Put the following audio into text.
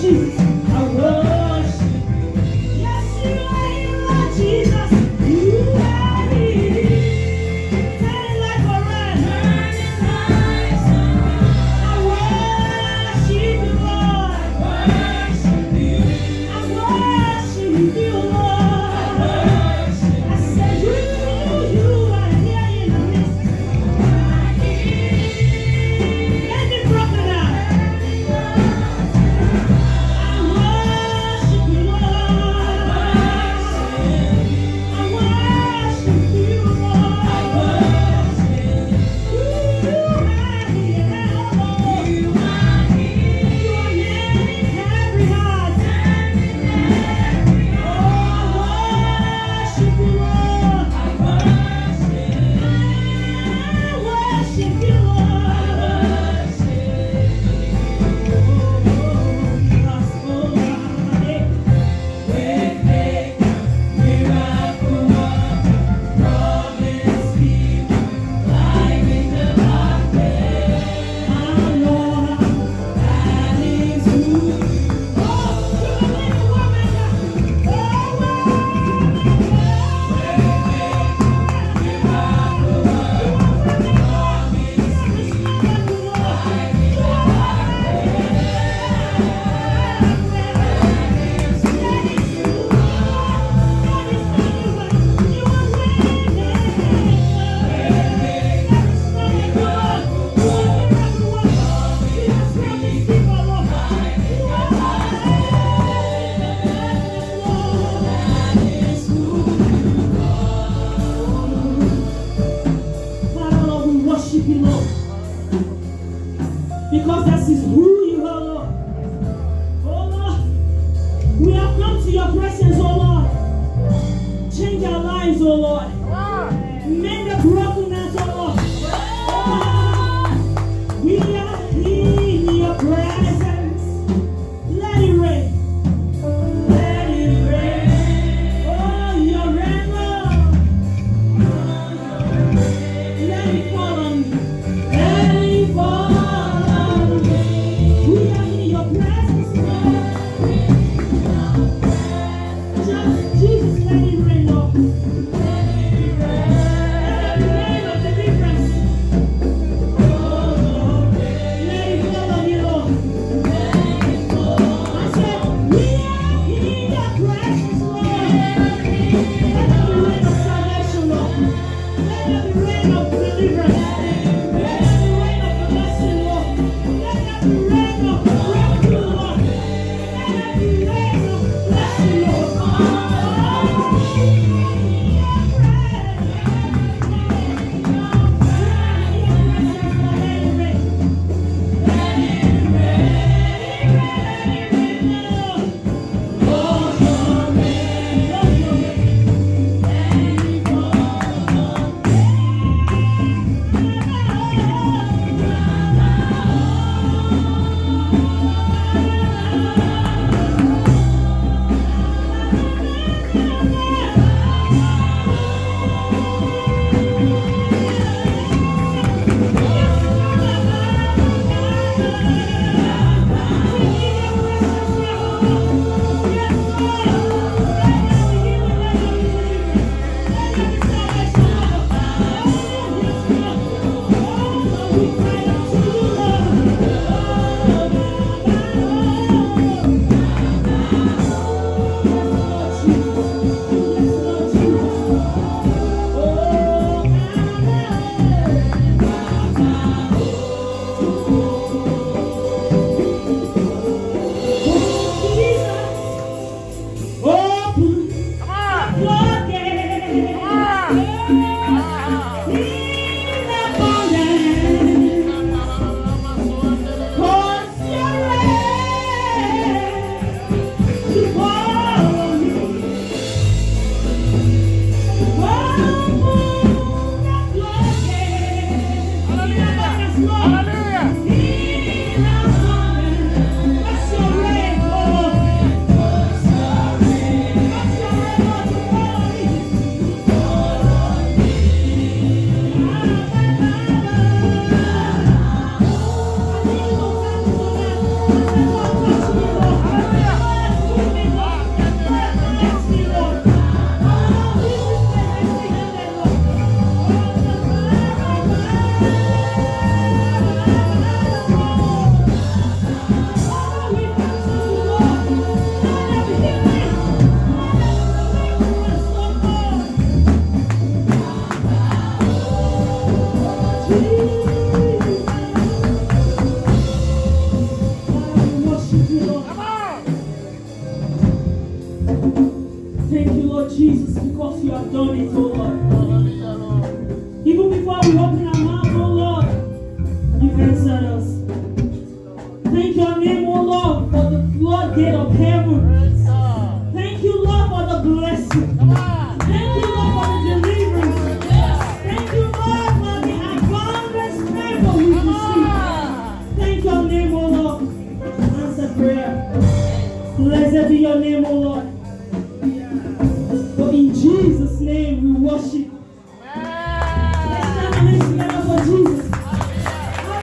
Jesus. Thank you, Lord, for the blessing. Thank you, Lord, for the deliverance. Thank you, Lord, for the abundance favor we receive. Thank your name, O Lord. Answer prayer. Blessed be your name, O Lord. For in Jesus' name we worship